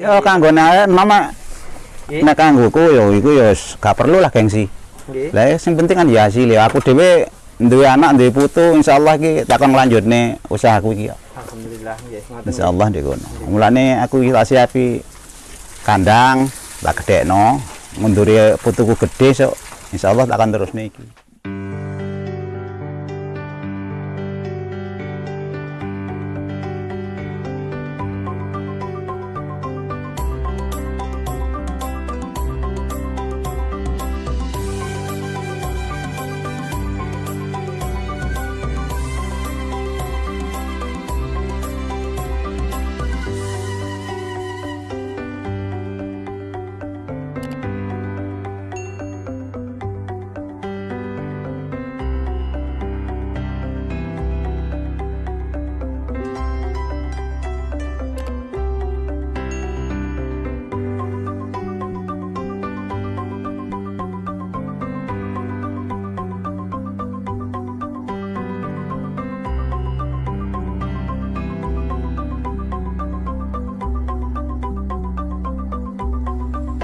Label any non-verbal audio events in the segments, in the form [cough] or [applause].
Ya kanggo nek mama nek kanggoku ya iku ya gak perlu lah gengsi. Nggih. Lah sing penting kan ya hasil ya. Aku dhewe duwe anak, duwe putu, insyaallah iki tak kon nglanjutne usahaku iki. ya. Alhamdulillah nggih. Insyaallah ndek kono. Mulane aku iki tak siapi kandang, tak gedekno, munduri putuku gede sok insyaallah akan terusne iki.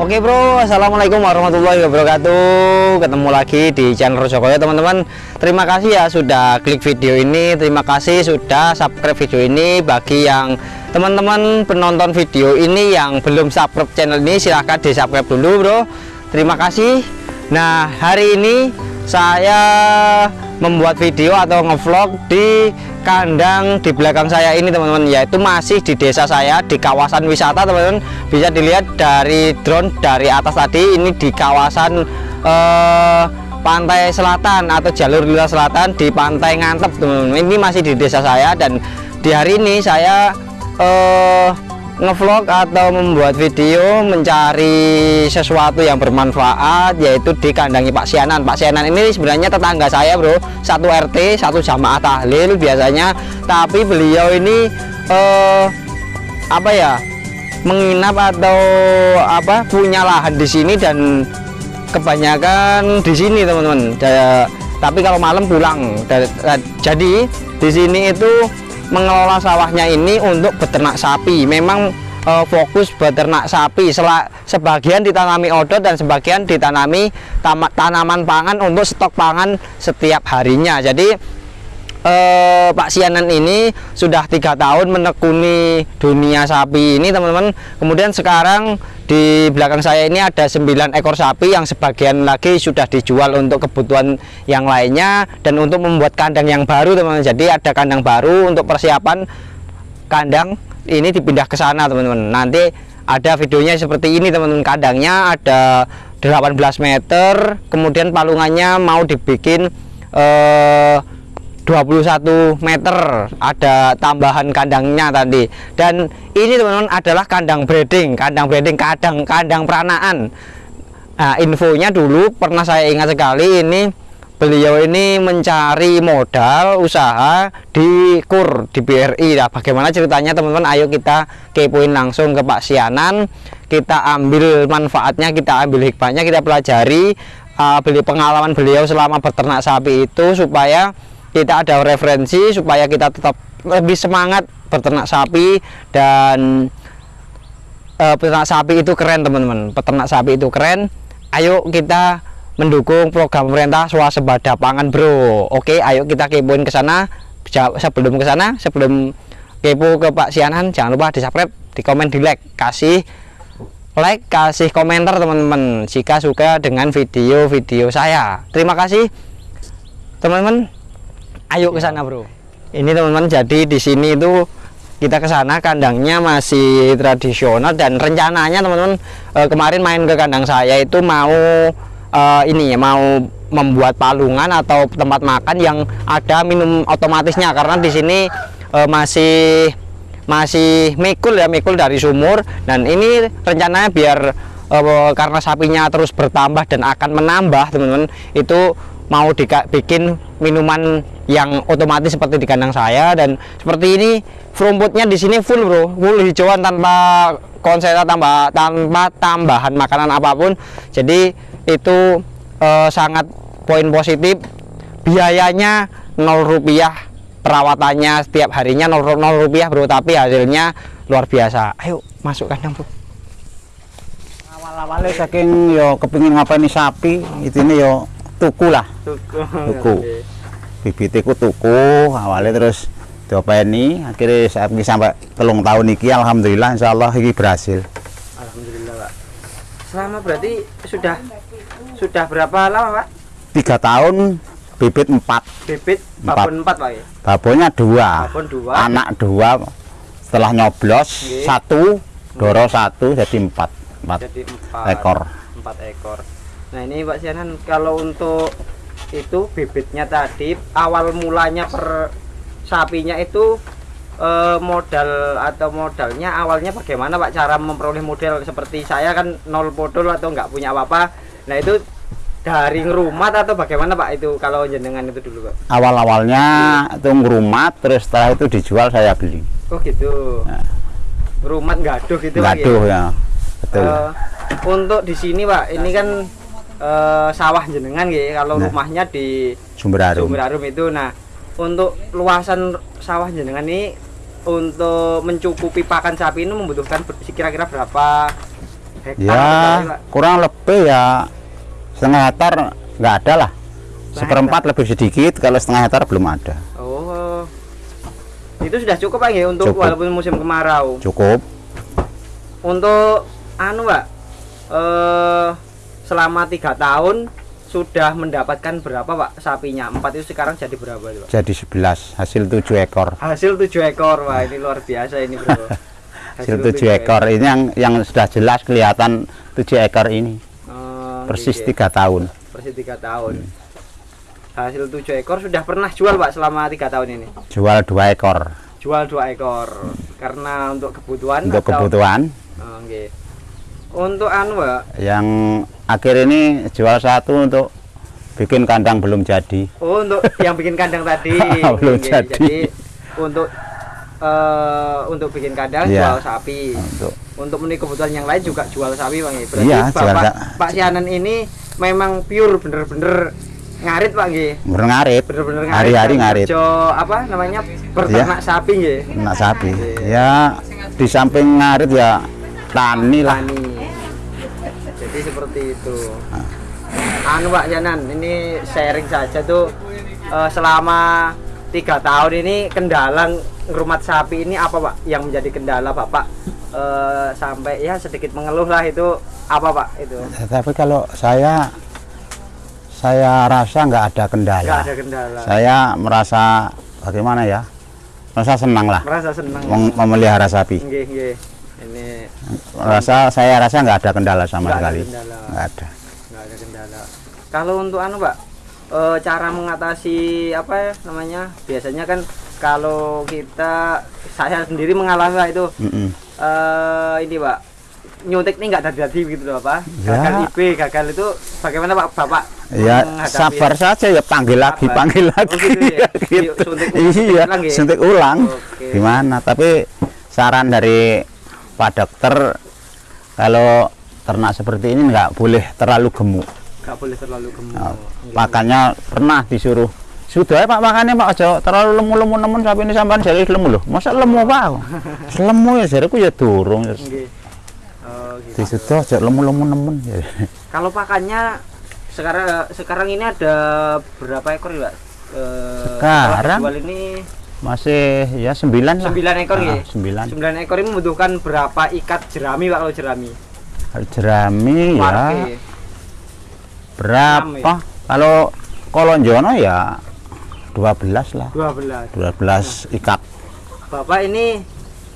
Oke bro, assalamualaikum warahmatullahi wabarakatuh. Ketemu lagi di channel Rojokoyo teman-teman. Terima kasih ya sudah klik video ini. Terima kasih sudah subscribe video ini. Bagi yang teman-teman penonton video ini yang belum subscribe channel ini, silahkan di subscribe dulu bro. Terima kasih. Nah hari ini saya membuat video atau ngevlog di kandang di belakang saya ini teman-teman yaitu masih di desa saya di kawasan wisata teman-teman. Bisa dilihat dari drone dari atas tadi ini di kawasan eh, pantai selatan atau jalur lila selatan di pantai ngantep teman-teman. Ini masih di desa saya dan di hari ini saya eh, ngevlog atau membuat video mencari sesuatu yang bermanfaat yaitu di kandangi Pak Sianan. Pak Sianan ini sebenarnya tetangga saya bro. Satu RT satu jamaah tahlil biasanya. Tapi beliau ini eh, apa ya menginap atau apa punya lahan di sini dan kebanyakan di sini teman-teman. Tapi kalau malam pulang. Jadi di sini itu mengelola sawahnya ini untuk beternak sapi. Memang eh, fokus beternak sapi. Sela- sebagian ditanami odot dan sebagian ditanami tanaman pangan untuk stok pangan setiap harinya. Jadi eh, Pak Sianan ini sudah tiga tahun menekuni dunia sapi ini teman-teman. Kemudian sekarang di belakang saya ini ada 9 ekor sapi yang sebagian lagi sudah dijual untuk kebutuhan yang lainnya dan untuk membuat kandang yang baru teman-teman. Jadi ada kandang baru untuk persiapan kandang ini dipindah ke sana teman-teman. Nanti ada videonya seperti ini teman-teman. Kandangnya ada 18 meter kemudian palungannya mau dibikin eh, 21 meter. Ada tambahan kandangnya tadi. Dan ini teman-teman adalah kandang breeding kandang breeding kandang kandang peranaan nah infonya dulu pernah saya ingat sekali ini beliau ini mencari modal usaha di KUR di BRI nah bagaimana ceritanya teman-teman? Ayo kita kepoin langsung ke Pak Sianan. Kita ambil manfaatnya kita ambil hikmahnya kita pelajari uh, beli pengalaman beliau selama beternak sapi itu supaya kita ada referensi supaya kita tetap lebih semangat beternak sapi dan eh, peternak sapi itu keren teman-teman. Peternak sapi itu keren. Ayo kita mendukung program pemerintah swasembada pangan bro. Oke ayo kita kepoin ke sana. Sebelum ke sana sebelum kepo ke Pak Sianan jangan lupa di subscribe di komen di like kasih like kasih komentar teman-teman. Jika suka dengan video-video saya. Terima kasih teman-teman ayo ke sana bro. Ini teman-teman jadi di sini itu kita ke sana kandangnya masih tradisional dan rencananya teman-teman eh, kemarin main ke kandang saya itu mau eh, ini ya mau membuat palungan atau tempat makan yang ada minum otomatisnya. Karena di sini eh, masih masih mikul ya mikul dari sumur. Dan ini rencananya biar karena sapinya terus bertambah dan akan menambah teman-teman itu mau bikin minuman yang otomatis seperti di kandang saya dan seperti ini rumputnya di sini full bro. Full hijauan tanpa konsentrat tanpa tanpa tambahan makanan apa pun. Jadi itu eh, sangat poin positif. Biayanya 0 rupiah perawatannya setiap harinya 0, 0 rupiah bro. Tapi hasilnya luar biasa. Ayo masuk kandang bro. Awalnya saking yo kepingin ngapain sapi itu ini yo tuku lah Tuku. Tuku. bibitiku tuku awalnya terus diopeni akhirnya saya sampai telung tahun iki alhamdulillah insyaallah iki berhasil Alhamdulillah, Pak. Selama berarti sudah sudah berapa lama, Pak? tiga tahun bibit empat Bibit Empat. babon 4, Pak ya? babonnya dua Babon dua. anak dua setelah nyoblos Nggih. satu doro satu jadi empat empat Jadi 4 ekor 4 ekor. Nah, ini Pak Sianan kalau untuk itu bibitnya tadi awal mulanya per sapinya itu eh, modal atau modalnya awalnya bagaimana Pak cara memperoleh modal seperti saya kan nol modal atau nggak punya apa-apa. Nah, itu dari rumah atau bagaimana Pak itu kalau jenengan itu dulu Pak? awal awalnya itu ngerumat terus setelah itu dijual saya beli Oh gitu. Nah. Rumah gaduh gitu Pak, ya? gaduh ya betul Eh, untuk di sini Pak, ini kan eh, sawah jenengan ya. Kalau Nah. rumahnya di sumber harum Sumber Harum itu. Nah, untuk luasan sawah jenengan ini untuk mencukupi pakan sapi ini membutuhkan kira-kira berapa hektar? ya kurang lebih ya setengah hektar nggak ada lah seperempat lebih sedikit kalau setengah hektar belum ada Oh. Itu sudah cukup Pak ya untuk Cukup. walaupun musim kemarau. cukup Untuk anu Pak, eh selama tiga tahun sudah mendapatkan berapa Pak sapinya? Empat itu sekarang jadi berapa Pak? jadi 11 hasil 7 ekor Hasil tujuh ekor, wah ini luar biasa ini bro. [laughs] hasil 7 ekor ini yang yang sudah jelas kelihatan 7 ekor ini Oh, persis gitu ya. tiga tahun Persis tiga tahun. Hasil tujuh ekor sudah pernah jual Pak selama tiga tahun ini. jual dua ekor Jual dua ekor karena untuk kebutuhan untuk atau- kebutuhan Oh, nggih. Untuk anu Pak, yang akhir ini jual satu untuk bikin kandang belum jadi Oh, untuk [laughs] yang bikin kandang tadi. Belum Oke, jadi. Jadi untuk eh untuk bikin kandang Iya. jual sapi. untuk Untuk memenuhi kebutuhan yang lain juga jual sapi, Bang. Berarti Iya, jual Bapak Pak Sianan ini memang pure bener-bener ngarit, Pak nggih. ngarit Bener-bener ngarit. hari-hari ngarit kerja, apa namanya? Berternak sapi nggih. nak sapi Iya. ya di samping ngarit ya tani lah Tani. Jadi seperti itu. Anu Pak Janan, ini sharing saja tuh eh, selama tiga tahun ini kendala ngerumat sapi ini apa Pak yang menjadi kendala Bapak eh, sampai ya sedikit mengeluh lah itu apa Pak itu? tapi kalau saya saya rasa nggak ada kendala Enggak ada kendala. saya merasa bagaimana ya merasa senang lah Merasa senang. mem- memelihara sapi Nggih, nggih. Ini rasa saya rasa nggak ada kendala sama Nggak ada sekali kendala. nggak ada nggak ada kendala. Kalau untuk anu Pak, eh, cara mengatasi apa ya namanya? Biasanya kan kalau kita saya sendiri mengalami Pak, itu Mm-mm. eh ini Pak nyuntik ini nggak terjadi gitu loh Pak. Ya. Gagal IB, gagal itu bagaimana Pak Bapak? ya menghadapi- sabar saja ya panggil lagi Sabar. panggil Oh, lagi gitu ya? [laughs] gitu. Suntik- iya suntik ulang ya? suntik ulang Oke. gimana tapi saran dari Pak Dokter kalau ternak seperti ini nggak boleh terlalu gemuk Nggak boleh terlalu gemuk. Nah, makanya pernah disuruh sudah ya pak makannya pak aja terlalu lemu-lemu nemen sampai ini sampean jadi lemu loh masa lemu pak [laughs] lemu ya jariku ya durung Nggih. Oh, gitu. disudah aja lemu-lemu nemen ya. [laughs] Kalau pakannya sekarang sekarang ini ada berapa ekor ya, Pak? Eh, Sekarang? dijual ini masih ya sembilan lah sembilan ekor Ah, ya. sembilan Sembilan ekor ini membutuhkan berapa ikat jerami Pak kalau jerami? jerami ya Warke. berapa kalau kolonjono ya 12 lah 12. 12 ikat Bapak ini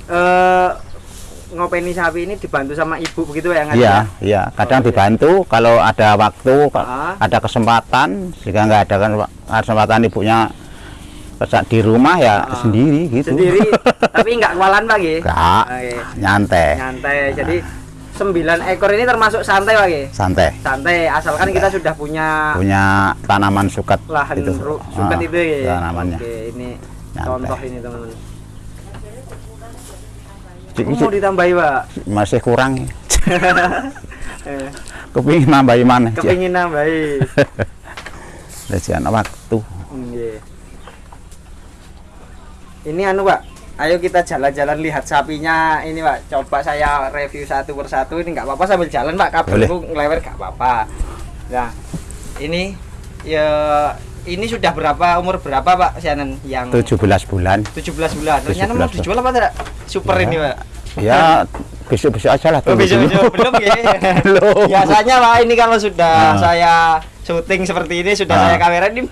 eh ngopeni sapi ini dibantu sama ibu begitu ya? Ngat, Iya, ya? iya. Kadang dibantu kalau ada waktu, Ah. ada kesempatan. Jika nggak ada kan- kesempatan ibunya pesak di rumah ya Ah. sendiri gitu. Sendiri, [laughs] tapi nggak kewalan Pak ya? Nggak, Oke. nyantai, Nyantai. Jadi sembilan ekor ini termasuk santai Pak santai. Santai, asalkan kita sudah punya Punya tanaman suket lahan itu. ru- suket Ah, itu ya. Tanamannya. Oke, ini Nyantai. contoh ini teman-teman. Oh, mau ditambahi, Pak. masih kurang. [laughs] Eh, Kepingin nambahin mana? Kepingin nambahi. [laughs] Anak waktu. Nggih. Ini anu, Pak. Ayo kita jalan-jalan lihat sapinya ini Pak. Coba saya review satu persatu ini nggak apa-apa sambil jalan Pak. Kabelku ngelewer nggak apa-apa. Nah, ini ya ini sudah berapa umur berapa Pak Sianen yang 17 bulan 17 bulan. Ternyata 17 mau dijual apa tidak? Super Ya. ini Pak. ya besok-besok aja lah Oh, tunggu besok, dulu. besok. belum ya? [laughs] Belum. Biasanya Pak ini kalau sudah Ah. saya syuting seperti ini sudah Ah. saya kamera ini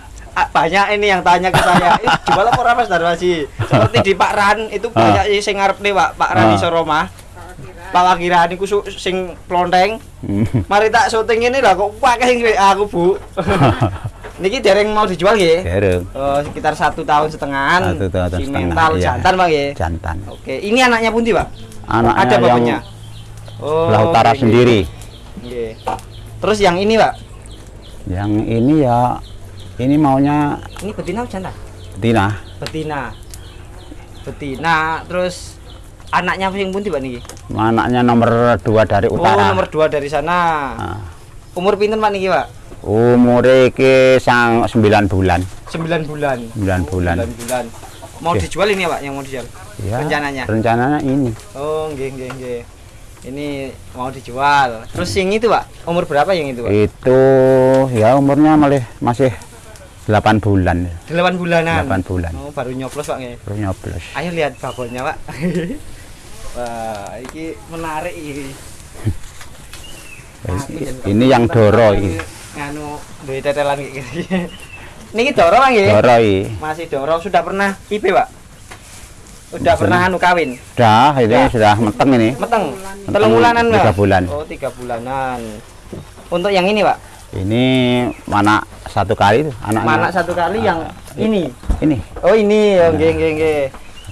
banyak ini yang tanya ke saya, "Ih, jual apa ora Mas Darwasi?" Seperti di Pak Ran itu Ah. banyak sing ngarep nih Pak, Pak Ran Ah. iso Roma. Pak Wakiran iku su- sing plonteng. Hmm. Mari tak syuting ini lah kok pakai sing aku, Bu. [laughs] Niki dereng mau dijual nggih. Dereng. Oh, sekitar satu tahun setengahan. Satu tahun si setengah, mental iya. jantan Pak nggih. Jantan. Oke, ini anaknya Punti Pak? Anaknya Ada yang bapaknya. Oh, sebelah utara oke, oke. sendiri. Nggih. Terus yang ini, Pak? Yang ini ya ini maunya Ini betina apa jantan? betina. Betina. Betina, terus anaknya yang Punti Pak niki? Anaknya nomor dua dari Oh, utara. nomor dua dari sana. Nah, Umur pinten Pak niki, Pak? umure iki sang 9 bulan. 9 bulan. 9 bulan. 9 bulan. Mau Oke. dijual ini ya, Pak, yang mau dijual? Ya, Rencananya? Rencananya ini. Oh, nggih nggih nggih. Ini mau dijual. Terus yang itu, Pak? Umur berapa yang itu, Pak? Itu ya umurnya malah masih 8 bulan. 8 bulanan. 8 bulan. Oh, baru nyoplos, Pak nggih. Baru nyoblos. Ayo lihat babonnya, Pak. [laughs] Wah, ini menarik ini. Aku jen- Ini yang doro ini. Nganu duwe tetelan kayak gini. [laughs] Niki doro Pak nggih. Doro iki. Masih doro sudah pernah IP, Pak? Udah Sudah. pernah anu kawin? Sudah, ini Ya. sudah meteng ini. Meteng. Telung bulanan, Pak? tiga bulan. Oh, tiga bulanan. Untuk yang ini, Pak? Ini mana satu kali itu anaknya. Mana satu kali yang ini? Ini. Oh, ini. Oh, nggih nggih nggih.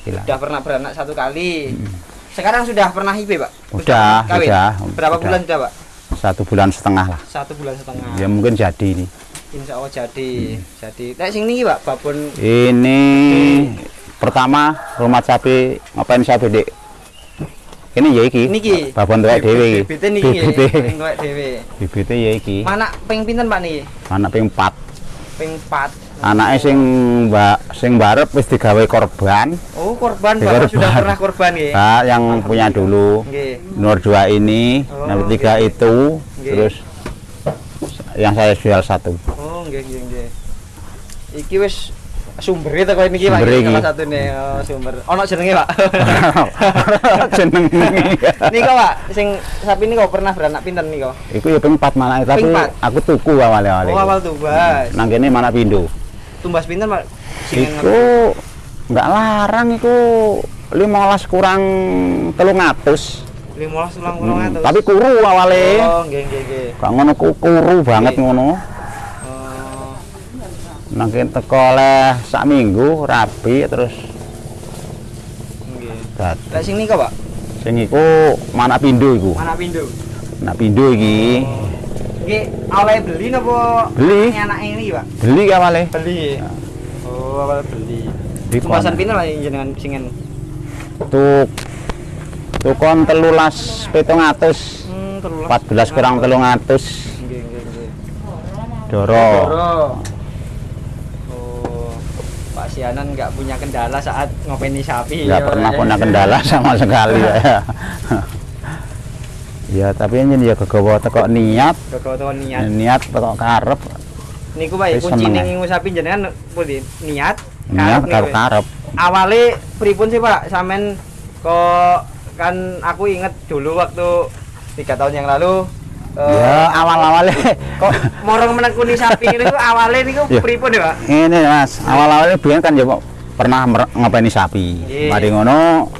Gila. Sudah pernah beranak satu kali. Sekarang sudah pernah IP, Pak? Udah, kawin? udah, Berapa udah. bulan sudah, Pak? Satu bulan setengah lah. Satu bulan setengah. Ya mungkin jadi ini. Insya Allah jadi. Jadi. Nek sing niki, Pak, babon Ini pertama rumah sapi ngapain sapi dek? Ini ya iki. niki. Babon tuwek dhewe iki. Bibite niki nggih. Bibite. Tuwek dhewe. Bibite ya iki. Mana ping pinten, Pak niki? Anak ping 4. Ping 4. Anake sing mbak sing barep wis digawe korban. Oh, korban Bapak sudah pernah korban nggih. Nah, yang punya dulu. Nggih. Nomor dua ini, Oh, nomor tiga oke. itu, Oke. terus yang saya jual satu. Oh, nggih nggih nggih. Iki wis sumber itu. Sumber iki iki. Salah satu nih oh, sumber. Ono jenenge, Pak. [laughs] Jeneng. Niko, Pak, sing sapi ini kok pernah beranak pinten niko? Iku ya ping 4 mana tapi empat? aku tuku awal-awal. Oh, awal tumbas. Nang kene mana pindo. Tumbas pinten, Pak? Iku nggak larang iku 15 kurang 300. 15 ulang Hmm, 800. tapi kuru awale. Oh, nggih nggih nggih. Gak ngono ku kuru banget ngono. Oh, Nang kene teko oleh sak minggu rapi terus nggih. Lah sing Pak? Sing iku mana pindo iku. Mana pindo? Nah pindo iki Nggih, awalnya beli napa? Beli. Anak ini, Pak. beli awale. Beli. Oh, awal beli. Di Tumbasan kon. pinten Pak jenengan singen? Tuk tukon telulas petung atus Hmm, telulas. 14 kurang telung atus Nggih, nggih, nggih. doro Doro. Sianan nggak punya kendala saat ngopeni sapi. nggak ya, pernah Pak. punya kendala [laughs] sama sekali ya ya tapi ini ya kegawa teko niat Kok tau niat. niat teko karep Niku Wis kunci ning sapi jenengan pundi? Niat. niat karep karep Awale pripun sih Pak? Sampean kok kan aku inget dulu waktu tiga tahun yang lalu eh, ya awal awalnya kok morong menekuni sapi ini awalnya niku Ya. pripun ya Pak? ini mas. Awal awalnya biar kan ya pernah ngopeni sapi. Mari ngono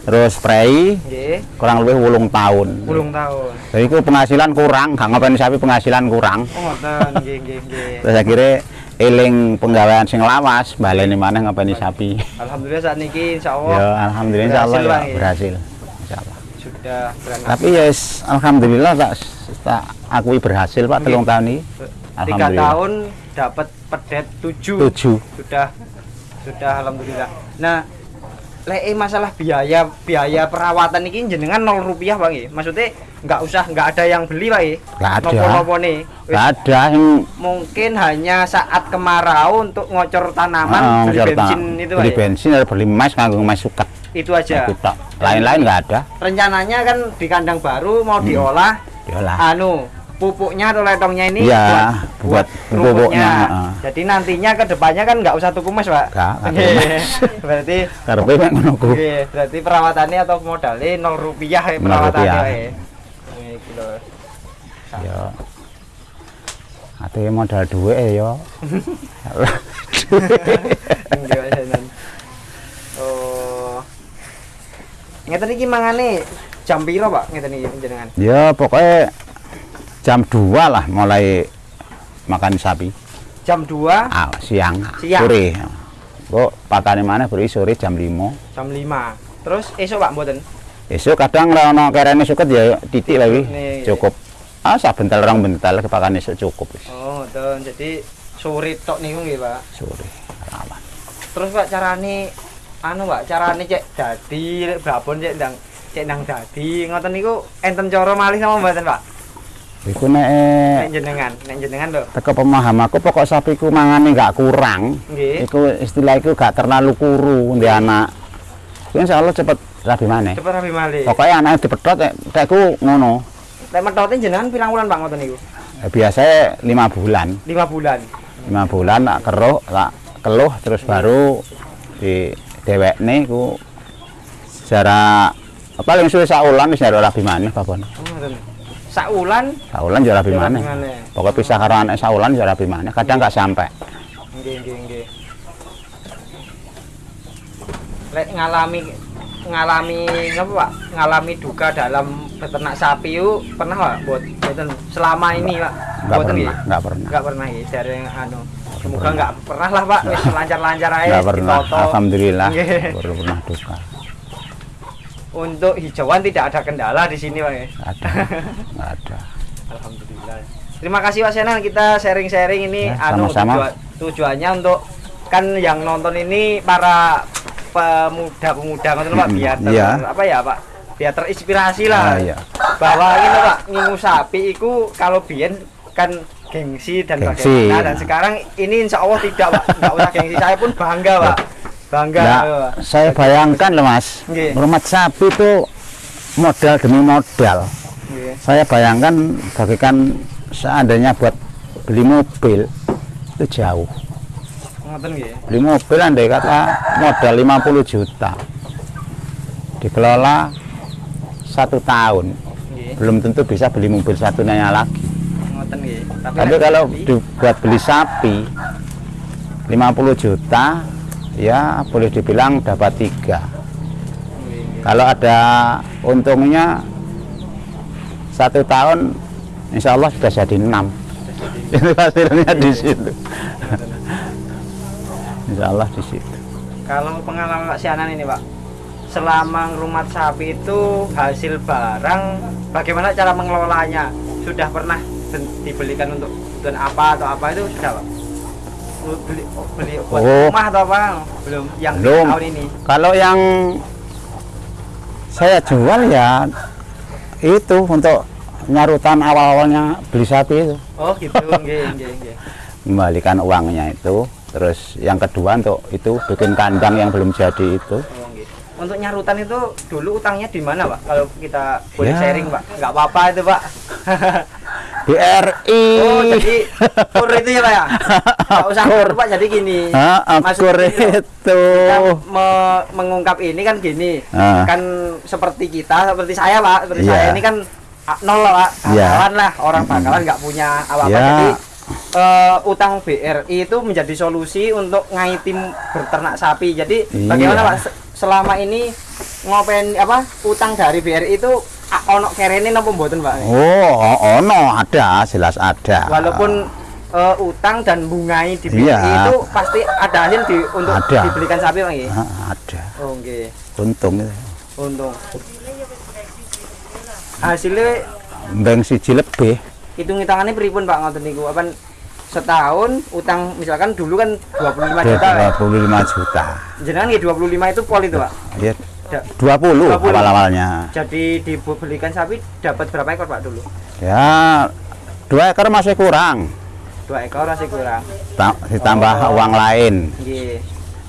terus spray kurang lebih wulung tahun. Ulung tahun. jadi itu penghasilan kurang gak ngopeni sapi penghasilan kurang. Oh, ngoten, nggih nggih nggih. terus akhirnya eling penggawean sing lawas baleni maneh ngopeni sapi. Alhamdulillah saat niki insyaallah ya alhamdulillah insyaallah berhasil, ya berhasil insyaallah sudah beranak. tapi ya yes, alhamdulillah tak tak akui berhasil pak telung tahun ini. Tiga tahun dapat pedet tujuh. tujuh. Sudah sudah alhamdulillah. Nah, eh, masalah biaya biaya perawatan ini jenengan nol rupiah bang ya maksudnya nggak usah nggak ada yang beli pak ya Nggak ada. nopo nih. Nggak ada yang mungkin hanya saat kemarau untuk ngocor tanaman ah, beli serta bensin itu beli ya? bensin atau beli mais nganggo mais suket itu aja. Tok. lain-lain nggak ada. Rencananya kan di kandang baru mau diolah diolah anu pupuknya atau letongnya ini Iya, buat, buat pupuknya, heeh. Jadi nantinya ke depannya kan nggak usah tuku mas, Pak. Nggak, nggak tuku mas. [laughs] berarti ngono ku oke, berarti perawatannya atau modalnya nol rupiah ya perawatannya. rupiah. ya. Ya ate modal duwe ya [laughs] Nggih, Mas Hanan. Oh. Ngeten iki mangane jam piro, Pak? Ngeten iki jenengan. ya pokoknya jam 2 lah mulai makan sapi Jam 2 ah, siang, Siang. sore kok pakane mana beri sore jam 5 jam 5. Terus esok Pak mboten? esok kadang lah ono kerene suket ya titik lagi Nih. cukup ah sabentel orang bentel kepakan esok cukup Oh, ngoten. Jadi sore tok niku nggih, Pak. sore rawan Terus Pak carane anu Pak, carane cek dadi babon cek ndang cek nang dadi ngoten niku enten cara malih sama mboten Pak? iku nek eh, Nek jenengan, nek jenengan lho. teko pemahamanku pokok sapiku mangane nggak kurang Nggih. iku istilah iku gak terlalu kuru di anak Iku insya Allah cepet rabi mana Cepet rapi malih. pokoknya anaknya dipedot eh, tekku ngono Lek metote jenengan pirang wulan Pak ngoten niku? Eh, biasanya lima bulan 5 bulan. lima bulan tak keruh tak keluh terus baru di dewek nih ku secara paling suwe saulan wis nyari rabi mana papon Oh, ngoten. Saulan saulan jadi rabi maneh. pokoknya pisah karo anak saulan jadi rabi mana kadang nggak sampai Nggih, nggih, nggih. Lek ngalami ngalami apa Pak? Ngalami duka dalam beternak sapi yuk pernah Pak? Buat boten selama ini Pak. nggak Boten pernah nggih? nggak pernah Enggak pernah ya dari anu. Semoga enggak pernah lah Pak, wis lancar-lancar aja nggak pernah alhamdulillah baru pernah duka Untuk hijauan tidak ada kendala di sini Pak ya. ada nggak ada Alhamdulillah. Terima kasih Mas Yanan kita sharing-sharing ini Ya, anu sama-sama. tujuan- tujuannya untuk kan yang nonton ini para pemuda-pemuda ngoten Pak Mm-mm, biar ter- iya. apa ya Pak? Biar terinspirasi lah. Ah, iya. Bahwa ini Pak, ngingu sapi itu kalau biyen kan gengsi dan Gengsi, bagaimana ya. dan sekarang ini insya Allah tidak Pak, nggak usah gengsi. Saya pun bangga Pak. Bangga. Nah, saya bayangkan loh mas, Nggih. rumah sapi itu modal demi modal. Nggih. Saya bayangkan bagaikan seandainya buat beli mobil itu jauh. Beli mobil andai kata modal 50 juta, dikelola satu tahun, Nggih. belum tentu bisa beli mobil satunya lagi. Ngoten nggih. Tapi lek kalau dibuat beli sapi 50 juta, ya boleh dibilang dapat tiga. Kalau ada untungnya satu tahun, insya Allah sudah jadi enam. [laughs] Itu hasilnya di situ. insya Allah di situ. Kalau pengalaman Pak Sianan ini Pak, selama rumah sapi itu hasil barang, bagaimana cara mengelolanya? Sudah pernah dibelikan untuk tujuan apa atau apa itu sudah Pak? Bu- Beli, oh, beli buat Oh. rumah atau apa? Belum. Yang Belum. tahun ini. Kalau yang saya jual ya itu untuk nyarutan awal-awalnya beli sapi itu. Oh gitu, nggih, nggih, nggih. Kembalikan uangnya itu. Terus yang kedua untuk itu bikin kandang yang belum jadi itu. Oh. Untuk nyarutan itu dulu utangnya di mana Pak? Kalau kita boleh Ya. sharing Pak, nggak apa-apa itu Pak. [laughs] BRI. Oh jadi kur itu ya Pak ya? Nggak usah kur Pak, jadi gini. Ah, Maksudnya kur itu. me- mengungkap ini kan gini Ah. kan seperti kita seperti saya pak seperti Iya. saya ini kan ah, nol lah pak bakalan lah orang bakalan nggak punya apa-apa Ya. jadi eh, utang BRI itu menjadi solusi untuk ngaitim berternak sapi jadi Iya. bagaimana pak se- selama ini ngopen apa utang dari BRI itu ah, ono kerene nopo mboten pak Oh, ono ada, jelas ada. walaupun eh, utang dan bungai di BRI Iya. itu pasti ada hasil di, untuk Ada. dibelikan sapi pak nggih? Ah, ada. oh nggih Untung itu. untung hasilnya Beng siji lebih. hitung hitungannya pripun pak ngoten niku apa setahun utang misalkan dulu kan 25 juta ya. 25 juta Jenengan ya 25 itu pol itu, Pak. ya Da- 20, 20. awal-awalnya Jadi dibelikan sapi dapat berapa ekor, Pak dulu? ya dua ekor masih kurang Dua ekor masih kurang. Ta- ditambah Oh. uang lain Nggih.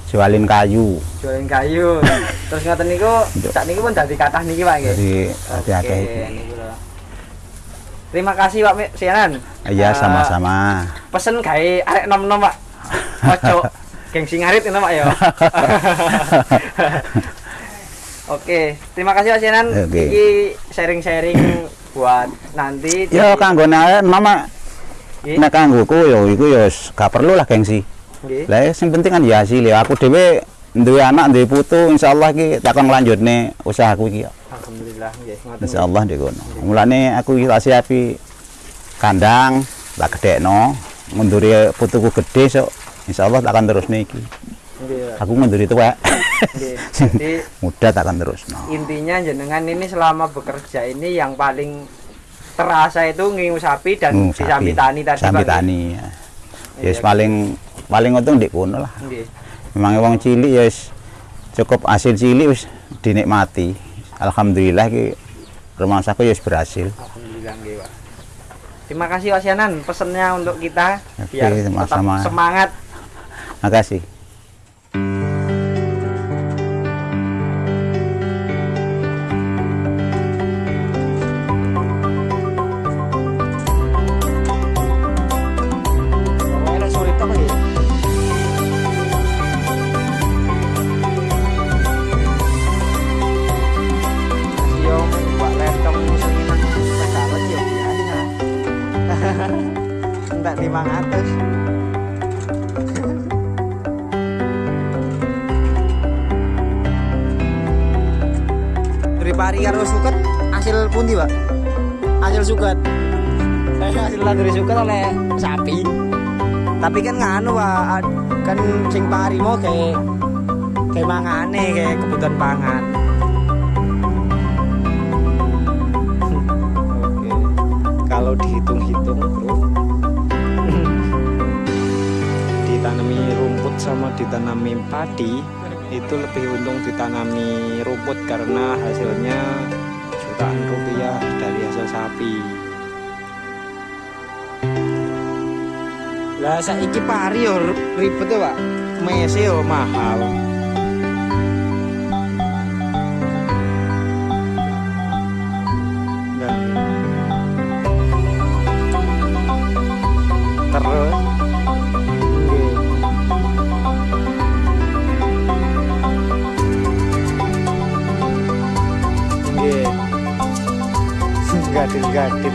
jualin kayu Jualin kayu. Terus ngoten niku sak niku pun dadi kathah niki, Pak nggih. jadi niku lho. Terima kasih Pak Sianan. iya Eh, sama-sama Pesen gawe arek nom-nom, Pak. [laughs] Ojo gengsi ngarit ini, Pak ya. [laughs] Oke, terima kasih Pak Sianan. Oke. Iki sharing-sharing buat nanti. ya kanggone ae mama Nggih. nek kanggoku ya iku ya gak perlu lah gengsi Nggih. lah sing penting kan ya hasil ya aku dhewe duwe anak duwe putu insyaallah iki tak kon nglanjutne usahaku iki Alhamdulillah nggih, insyaallah ndek kono mulane aku iki tak siapi kandang tak gedekno ngunduri putuku gede sok insyaallah tak akan terusne iki. Aku tuwek Nggih. [laughs] Jadi muda tak akan terusno intinya jenengan ini selama bekerja ini yang paling terasa itu ngingu sapi dan di sambi tani tadi sambi Pak. tani ya Iya, yes paling paling untung ndek kono lah Nggih. memang wong cilik ya wis cukup hasil cilik wis dinikmati alhamdulillah ki rumah saku ya wis berhasil Alhamdulillah nggih, Pak. Terima kasih Pak Sianan pesennya untuk kita Oke, biar tetap sama-sama. semangat. makasih Pokoknya Dari suket oleh sapi. Tapi kan nganu pak kan sing pari mau kayak kayak mangane kayak kebutuhan pangan. Oke. Kalau dihitung-hitung bro. [laughs] Ditanami rumput sama ditanami padi itu lebih untung ditanami rumput karena hasilnya jutaan rupiah dari hasil sapi lah saiki pari yo ribet ya pak. Mese yo mahal. Dan terus? Gadil-gadil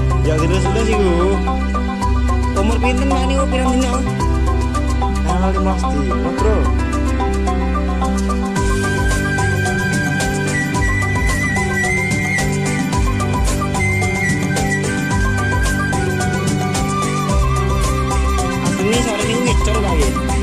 [laughs] ya terus terus iku umur pinten mak niku pirang dina tanggal 15 dino bro. Aslinya sore ini ngecor lagi